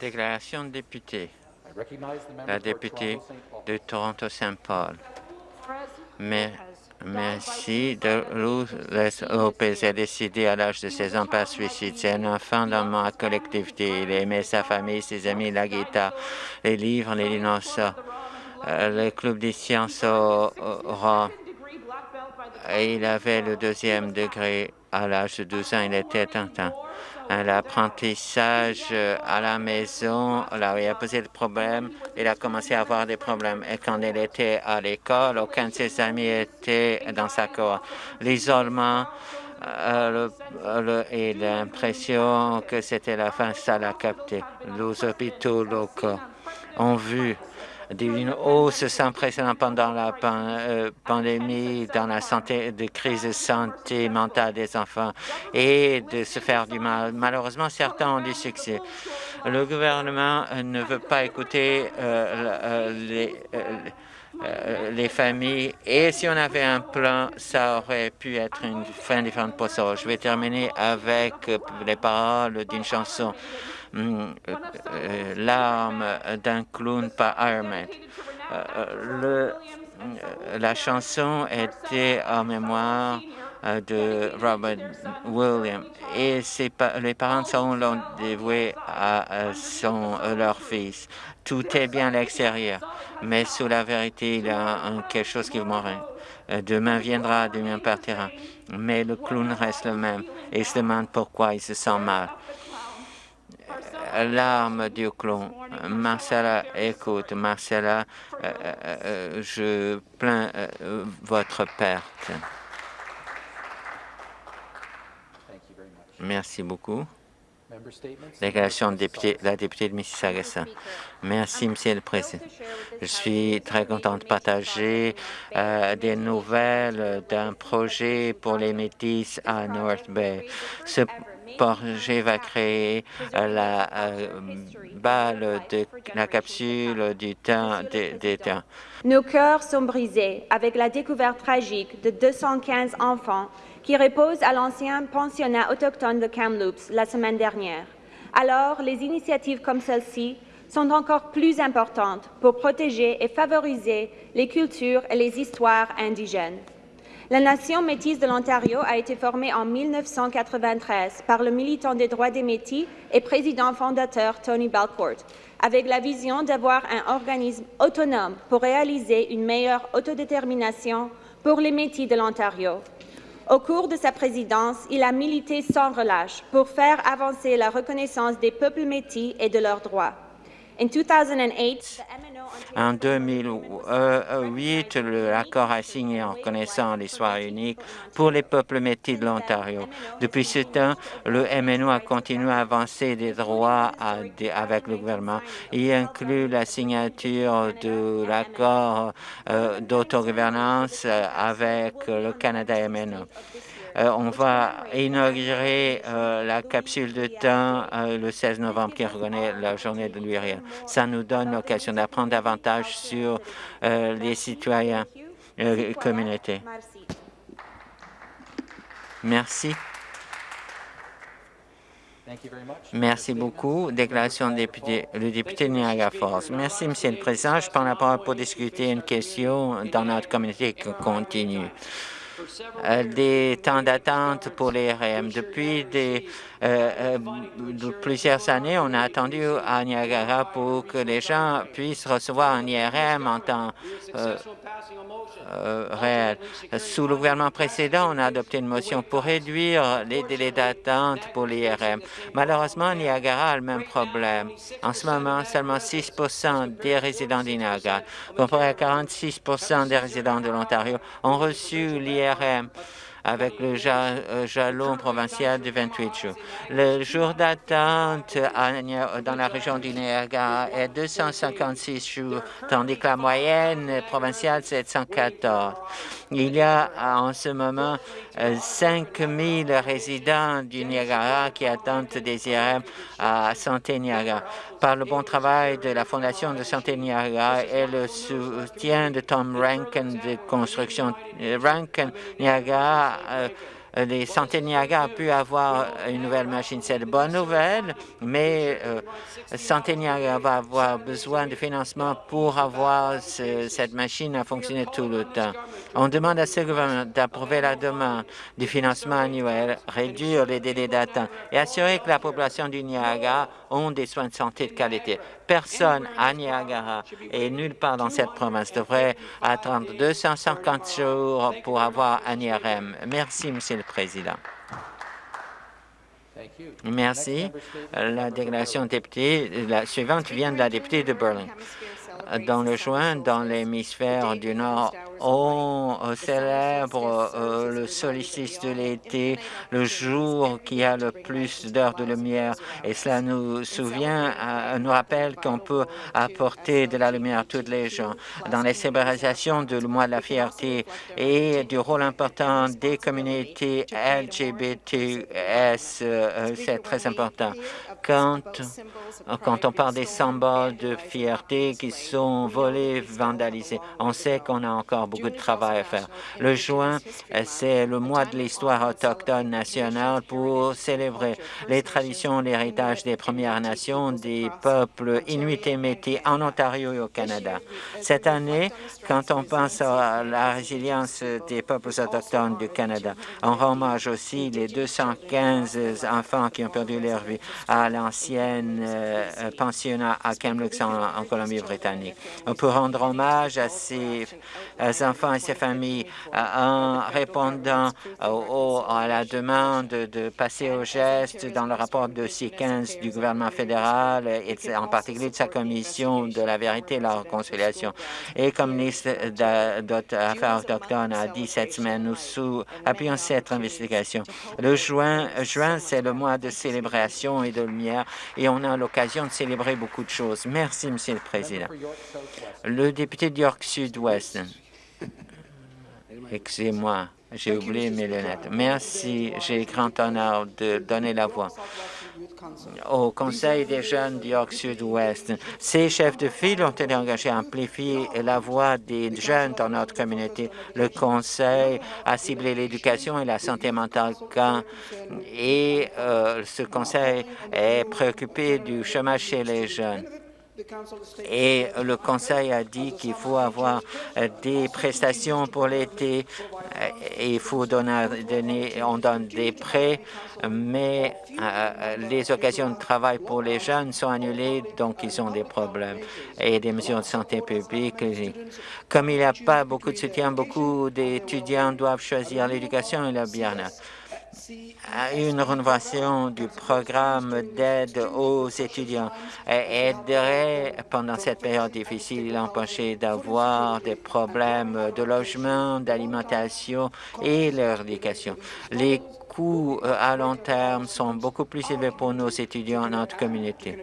Déclaration de député. La députée de Toronto-Saint Paul. Merci. De Lourdes Lopez a décidé à l'âge de 16 ans par suicide. C'est un enfant dans ma collectivité. Il aimait sa famille, ses amis, la guitare, les livres, les dinosaures, euh, le club des sciences au, rang. Et il avait le deuxième degré à l'âge de 12 ans. Il était tentant l'apprentissage euh, à la maison, là où il a posé le problème, il a commencé à avoir des problèmes. Et quand il était à l'école, aucun de ses amis était dans sa cour. L'isolement euh, et l'impression que c'était la fin, ça l'a capté. Les hôpitaux locaux ont vu d'une hausse sans précédent pendant la euh, pandémie dans la santé, de crise de santé mentale des enfants et de se faire du mal. Malheureusement, certains ont du succès. Le gouvernement ne veut pas écouter euh, euh, les, les familles. Et si on avait un plan, ça aurait pu être une fin différente pour ça. Je vais terminer avec les paroles d'une chanson. Mm, euh, euh, l'arme d'un clown par Iron euh, la chanson était en mémoire de Robert Williams et les parents sont dévoués à son, leur fils. Tout est bien à l'extérieur, mais sous la vérité, il y a quelque chose qui mourra. Demain viendra, demain partira, mais le clown reste le même et se demande pourquoi il se sent mal l'arme du clon. Marcella, écoute, Marcella, euh, euh, euh, je plains votre perte. Merci beaucoup. Déclaration de député, la députée de Mississauga. Merci, Monsieur le Président. Je suis très content de partager des nouvelles d'un projet pour les Métis à North Bay. Ce projet va créer euh, la euh, balle de la capsule du temps des temps. Nos cœurs sont brisés avec la découverte tragique de 215 enfants qui reposent à l'ancien pensionnat autochtone de Kamloops la semaine dernière. Alors, les initiatives comme celle-ci sont encore plus importantes pour protéger et favoriser les cultures et les histoires indigènes. La Nation métisse de l'Ontario a été formée en 1993 par le militant des droits des Métis et président fondateur Tony Belcourt, avec la vision d'avoir un organisme autonome pour réaliser une meilleure autodétermination pour les Métis de l'Ontario. Au cours de sa présidence, il a milité sans relâche pour faire avancer la reconnaissance des peuples métis et de leurs droits. En 2008, l'accord a signé en reconnaissant l'histoire unique pour les peuples métis de l'Ontario. Depuis ce temps, le MNO a continué à avancer des droits avec le gouvernement. Il inclut la signature de l'accord euh, d'autogouvernance avec le Canada MNO. Euh, on va inaugurer euh, la capsule de temps euh, le 16 novembre qui reconnaît la journée de l'URL. Ça nous donne l'occasion d'apprendre davantage sur les citoyens et communautés. Merci. Merci beaucoup. Déclaration du député, le député de Niagara Falls. Merci, Monsieur le Président. Je prends la parole pour discuter une question dans notre communauté qui continue. Euh, des temps d'attente pour les RM. Depuis euh, euh, plusieurs années, on a attendu à Niagara pour que les gens puissent recevoir un IRM en temps réel. Sous le gouvernement précédent, on a adopté une motion pour réduire les délais d'attente pour l'IRM. Malheureusement, Niagara a le même problème. En ce moment, seulement 6 des résidents du Niagara, comparé à 46 des résidents de l'Ontario, ont reçu l'IRM Bethlehem. Avec le euh, jalon provincial de 28 jours. Le jour d'attente dans la région du Niagara est 256 jours, tandis que la moyenne provinciale, c'est 114. Il y a en ce moment 5 000 résidents du Niagara qui attendent des IRM à Santé Niagara. Par le bon travail de la Fondation de Santé Niagara et le soutien de Tom Rankin de construction, Rankin Niagara euh, les Santé Niagara a pu avoir une nouvelle machine. C'est de bonne nouvelle, mais euh, Santé Niagara va avoir besoin de financement pour avoir cette machine à fonctionner tout le temps. On demande à ce gouvernement d'approuver la demande du financement annuel, réduire les délais d'attente et assurer que la population du Niagara ont des soins de santé de qualité. Personne à Niagara et nulle part dans cette province devrait attendre 250 jours pour avoir un IRM. Merci, Monsieur le Président. Merci. La déclaration députée, la suivante vient de la députée de Berlin. Dans le juin, dans l'hémisphère du Nord, on célèbre euh, le solstice de l'été, le jour qui a le plus d'heures de lumière. Et cela nous souvient, euh, nous rappelle qu'on peut apporter de la lumière à toutes les gens. Dans les célébrations du mois de la fierté et du rôle important des communautés LGBTS, euh, c'est très important. Quand, quand on parle des symboles de fierté qui sont volés, vandalisés, on sait qu'on a encore beaucoup de travail à faire. Le juin, c'est le mois de l'histoire autochtone nationale pour célébrer les traditions, l'héritage des Premières Nations, des peuples inuits et métis en Ontario et au Canada. Cette année, quand on pense à la résilience des peuples autochtones du Canada, on rend hommage aussi les 215 enfants qui ont perdu leur vie à l'ancienne euh, pensionnat à Kamloops en, Colombie-Britannique. On peut rendre hommage à ces enfants et ses familles euh, en répondant à la demande de passer au geste dans le rapport de C15 du gouvernement fédéral et en particulier de sa commission de la vérité et la réconciliation. Et comme ministre d'Affaires autochtones a dit cette semaine, nous appuyons cette investigation. Le juin, juin c'est le mois de célébration et de lumière et on a l'occasion de célébrer beaucoup de choses. Merci, Monsieur le Président. Le député de York Sud-Ouest. Excusez-moi, j'ai oublié mes lunettes. Merci, j'ai grand honneur de donner la voix au Conseil des jeunes du York Sud-Ouest. Ces chefs de file ont été engagés à amplifier la voix des jeunes dans notre communauté. Le Conseil a ciblé l'éducation et la santé mentale quand, et euh, ce Conseil est préoccupé du chômage chez les jeunes. Et le Conseil a dit qu'il faut avoir euh, des prestations pour l'été euh, et il faut donner, on donne des prêts, mais euh, les occasions de travail pour les jeunes sont annulées, donc ils ont des problèmes et des mesures de santé publique. Comme il n'y a pas beaucoup de soutien, beaucoup d'étudiants doivent choisir l'éducation et le bien-être une rénovation du programme d'aide aux étudiants aiderait pendant cette période difficile l'empêcher d'avoir des problèmes de logement, d'alimentation et leur éducation. Coûts euh, à long terme sont beaucoup plus élevés pour nos étudiants notre communauté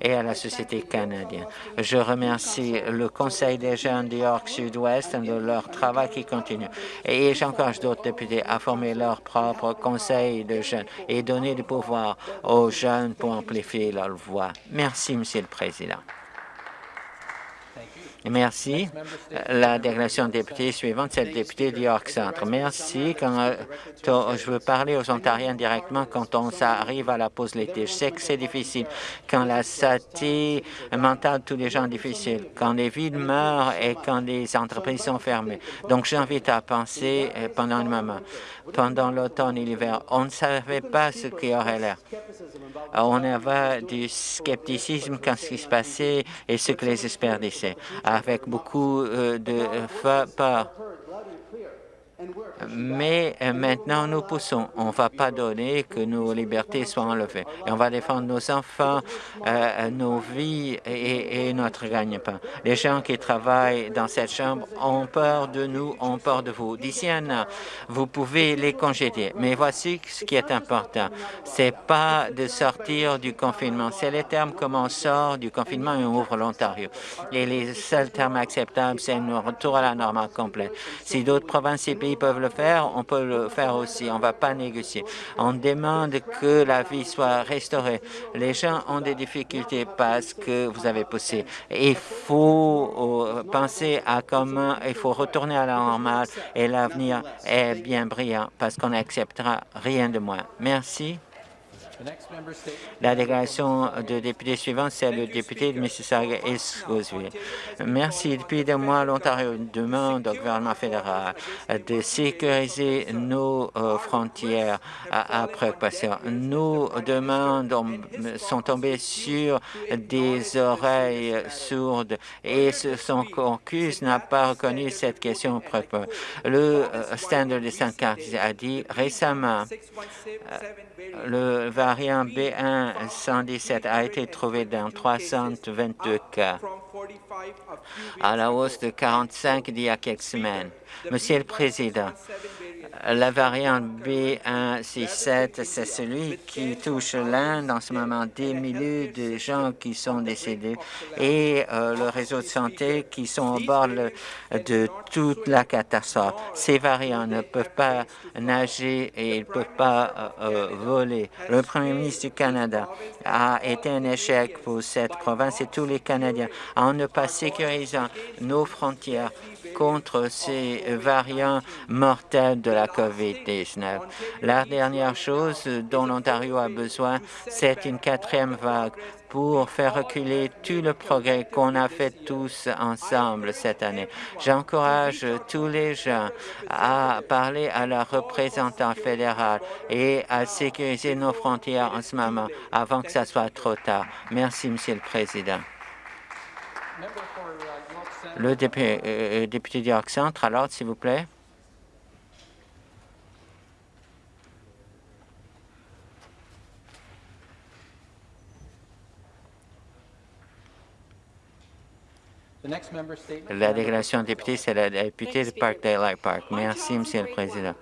et à la société canadienne. Je remercie le Conseil des jeunes du York Sud-Ouest de leur travail qui continue. Et j'encourage d'autres députés à former leur propre conseil de jeunes et donner du pouvoir aux jeunes pour amplifier leur voix. Merci, Monsieur le Président. Merci. La déclaration de député suivante, c'est le député du York Centre. Merci. Quand euh, je veux parler aux Ontariens directement quand on arrive à la pause l'été. Je sais que c'est difficile. Quand la santé mentale de tous les gens est difficile, quand les villes meurent et quand les entreprises sont fermées. Donc, j'invite à penser euh, pendant un moment. Pendant l'automne et l'hiver, on ne savait pas ce qui aurait l'air. On avait du scepticisme quand ce qui se passait et ce que les experts disaient avec beaucoup euh, de euh, peur. Mais euh, maintenant, nous poussons. On ne va pas donner que nos libertés soient enlevées. Et on va défendre nos enfants, euh, nos vies et, notre gagne-pain. Les gens qui travaillent dans cette chambre ont peur de nous, ont peur de vous. D'ici un an, vous pouvez les congédier. Mais voici ce qui est important. C'est pas de sortir du confinement. C'est les termes comment on sort du confinement et on ouvre l'Ontario. Et les seuls termes acceptables, c'est un retour à la normale complète. Si d'autres provinces pays peuvent le faire, on peut le faire aussi. On ne va pas négocier. On demande que la vie soit restaurée. Les gens ont des difficultés parce que vous avez poussé. Il faut euh, penser à comment il faut retourner à la normale et l'avenir est bien brillant parce qu'on n'acceptera rien de moins. Merci. La déclaration de député suivante, c'est le député de Mississauga East Merci. Depuis des mois, l'Ontario demande au gouvernement fédéral de sécuriser nos euh, frontières à, préoccupation. Nos demandes sont tombées sur des oreilles sourdes et son caucus n'a pas reconnu cette question préoccupante. Le euh, Standard de sainte a dit récemment euh, le variant B1 117 a été trouvé dans 322 cas, à la hausse de 45 d'il y a quelques semaines. Monsieur le Président, la variante B167, c'est celui qui touche l'Inde en ce moment, des milliers de gens qui sont décédés et euh, le réseau de santé qui sont au bord de toute la catastrophe. Ces variants ne peuvent pas nager et ils ne peuvent pas euh, euh, voler. Le premier ministre du Canada a été un échec pour cette province et tous les Canadiens en ne pas sécurisant nos frontières contre ces variants mortels de la COVID-19. La dernière chose dont l'Ontario a besoin, c'est une quatrième vague pour faire reculer tout le progrès qu'on a fait tous ensemble cette année. J'encourage tous les gens à parler à leur représentant fédéral et à sécuriser nos frontières en ce moment avant que ça soit trop tard. Merci, Monsieur le Président. Le député, euh, député d'York Centre, à l'ordre, s'il vous plaît. La déclaration de député, c'est la députée de Parkdale Park. Merci, Monsieur le Président.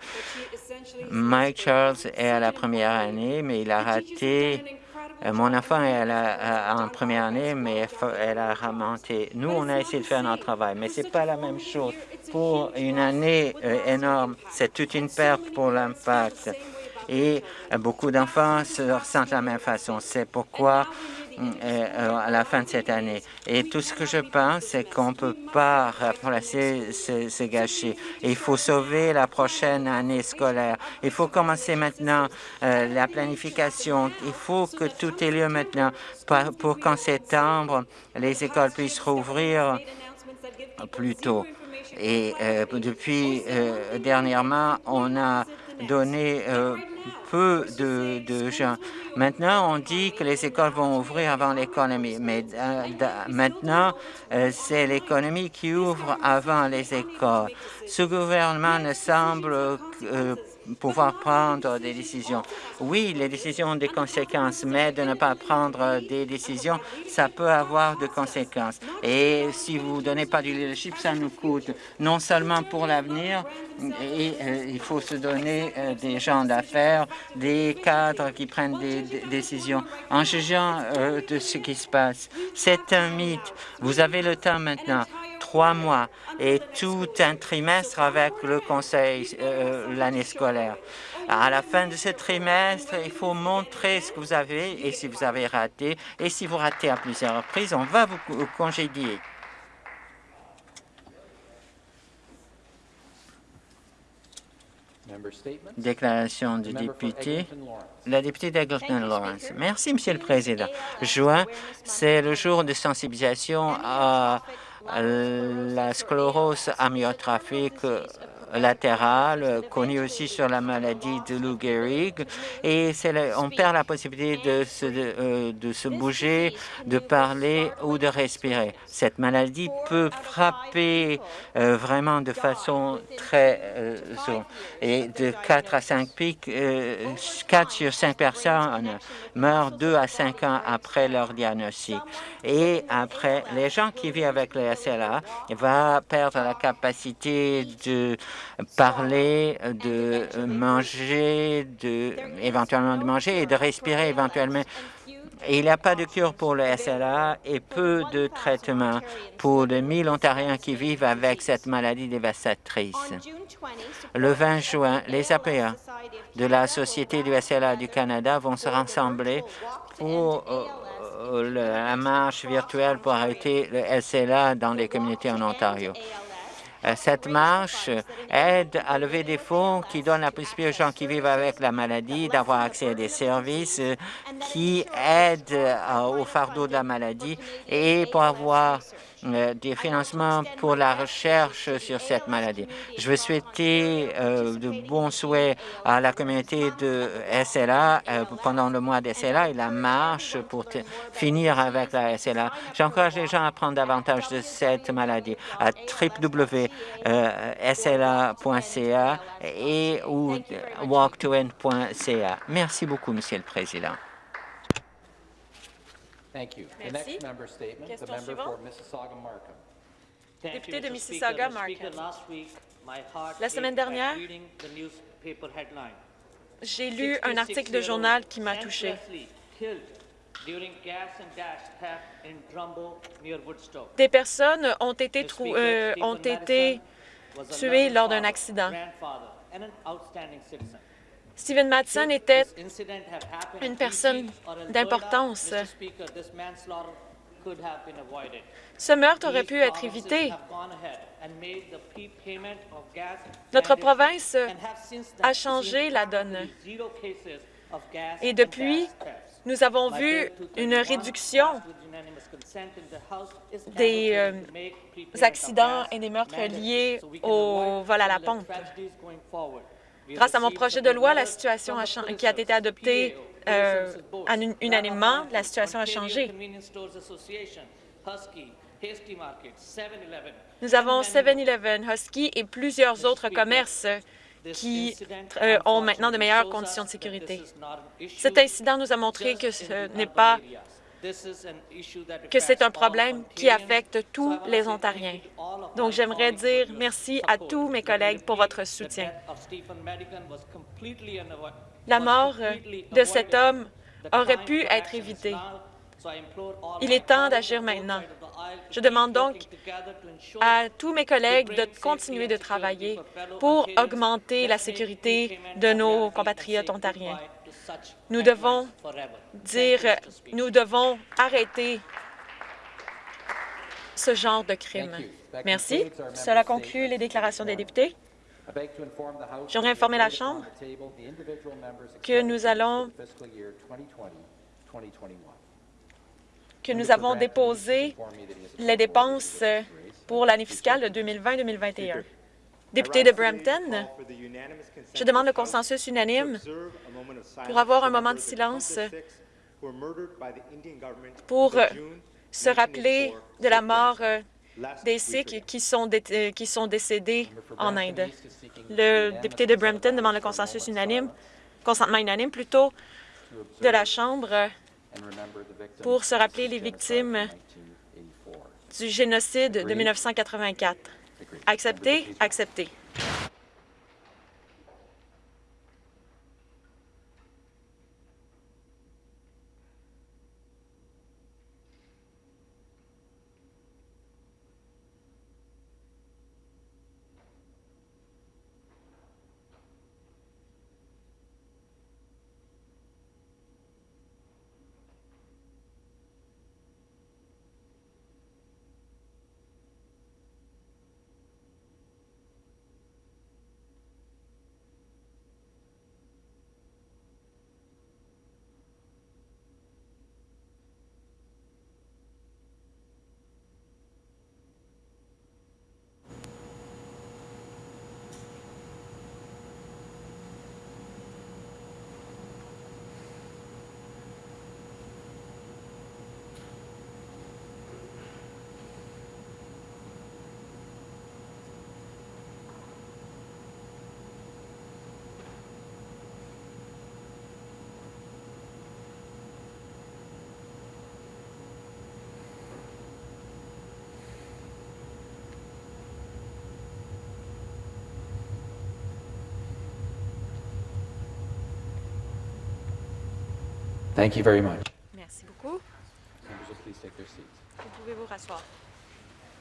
Mike Charles est à la première année, mais il a raté euh, mon enfant est en première année, mais elle a remonté. Nous, on a essayé de faire notre travail, mais ce n'est pas la même chose. Pour une année euh, énorme, c'est toute une perte pour l'impact. Et euh, beaucoup d'enfants se ressentent de la même façon. C'est pourquoi euh, à la fin de cette année. Et tout ce que je pense, c'est qu'on ne peut pas remplacer ce, gâchis. Il faut sauver la prochaine année scolaire. Il faut commencer maintenant euh, la planification. Il faut que tout ait lieu maintenant pour qu'en septembre, les écoles puissent rouvrir plus tôt. Et euh, depuis dernièrement, on a donné peu de, gens. Maintenant, on dit que les écoles vont ouvrir avant l'économie, mais euh, maintenant, euh, c'est l'économie qui ouvre avant les écoles. Ce gouvernement ne semble euh, pouvoir prendre des décisions. Oui, les décisions ont des conséquences, mais de ne pas prendre des décisions, ça peut avoir de conséquences. Et si vous ne donnez pas du leadership, ça nous coûte non seulement pour l'avenir, et euh, il faut se donner euh, des gens d'affaires, des cadres qui prennent des, décisions en jugeant euh, de ce qui se passe. C'est un mythe. Vous avez le temps maintenant trois mois et tout un trimestre avec le conseil euh, l'année scolaire. À la fin de ce trimestre, il faut montrer ce que vous avez et si vous avez raté. Et si vous ratez à plusieurs reprises, on va vous congédier. Déclaration du député. La députée d'Egleton Lawrence. Merci, Monsieur le Président. Juin, c'est le jour de sensibilisation à la sclérose amyotrophique latérale, connue aussi sur la maladie de Lou Gehrig, et on perd la possibilité de se, euh, de se bouger, de parler ou de respirer. Cette maladie peut frapper euh, vraiment de façon très euh, et de 4 à 5 pics, 4 sur 5 personnes meurent 2 à 5 ans après leur diagnostic. Et après, les gens qui vivent avec le SLA vont perdre la capacité de parler, de manger, de, éventuellement de manger et de respirer éventuellement Il n'y a pas de cure pour le SLA et peu de traitements pour les 1000 Ontariens qui vivent avec cette maladie dévastatrice. Le 20 juin, les APA de la Société du SLA du Canada vont se rassembler pour euh, euh, la marche virtuelle pour arrêter le SLA dans les communautés en Ontario. Euh, cette marche aide à lever des fonds qui donnent la possibilité aux gens qui vivent avec la maladie d'avoir accès à des services qui aident au fardeau de la maladie et pour avoir euh, des financements pour la recherche sur cette maladie. Je veux souhaiter euh, de bons souhaits à la communauté de SLA euh, pendant le mois de SLA et la marche pour finir avec la SLA. J'encourage les gens à prendre davantage de cette maladie à www.sla.ca et ou walktoend.ca. Merci beaucoup, Monsieur le Président. Thank you. The Merci. next member statement, the Question for. Mississauga-Markham. Député you, de Mr. Mississauga, Speaker. Mr. Speaker, Markham. last week, my heart La semaine dernière, the. J'ai lu un article de journal qui m'a touché. Des personnes ont été, The euh, ont été tuées lors d'un accident. Madsen Should était une personne d'importance. Ce meurtre aurait pu être évité. Notre province a changé la donne. Et depuis, nous avons vu une 231, réduction des, euh, accidents et des meurtres liés au vol à la pompe. Grâce à mon projet de loi, la situation a qui a été producers, adopté PAO, euh, unanimement, la situation a changé. Convenience Stores Association, Husky, Hasty Market, 7-Eleven, Nous avons and many 7-Eleven, Husky et plusieurs autres commerces qui euh, ont maintenant de meilleures conditions de sécurité. Cet incident nous a montré que ce n'est pas que c'est un problème qui affecte tous les Ontariens. Donc j'aimerais dire merci à tous mes collègues pour votre soutien. La mort de cet homme aurait pu être action is évité. now. So I implore all Il est temps d'agir maintenant. Je demande donc à tous mes collègues de continuer de travailler pour augmenter la sécurité de nos compatriotes ontariens. Nous devons dire, nous devons arrêter ce genre de crime. Thank you. That Merci. Cela conclut les déclarations des députés. J'aimerais that informer la we have Chambre que nous allons- for the fiscal year 2020-2021. que nous avons déposé les dépenses pour l'année fiscale de 2020-2021. Député de Brampton, je demande le consensus unanime pour avoir un moment de silence pour euh, se rappeler de la mort euh, des Sikhs qui sont, dé- euh, qui sont décédés en Inde. Le député de Brampton demande le consensus unanime, consentement unanime plutôt, de la Chambre pour se rappeler les victimes du génocide de 1984. Accepté? Accepté. Thank you very much. Merci beaucoup. Vous pouvez vous rasseoir.